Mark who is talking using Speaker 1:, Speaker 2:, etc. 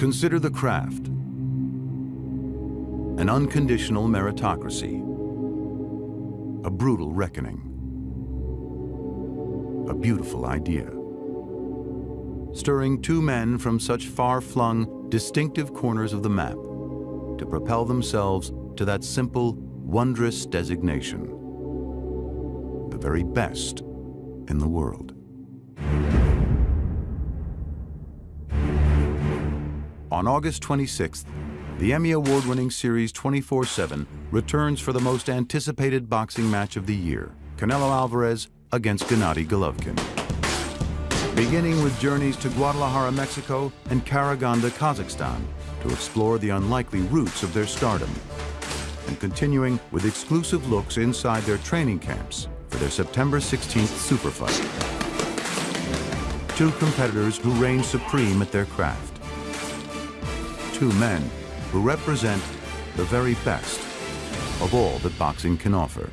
Speaker 1: Consider the craft. An unconditional meritocracy. A brutal reckoning. A beautiful idea. Stirring two men from such far-flung, distinctive corners of the map to propel themselves to that simple, wondrous designation. The very best in the world. On August 26th, the Emmy Award-winning series 24-7 returns for the most anticipated boxing match of the year, Canelo Alvarez against Gennady Golovkin. Beginning with journeys to Guadalajara, Mexico and Karaganda, Kazakhstan to explore the unlikely roots of their stardom, and continuing with exclusive looks inside their training camps for their September 16th super fight. Two competitors who reign supreme at their craft two men who represent the very best of all that boxing can offer.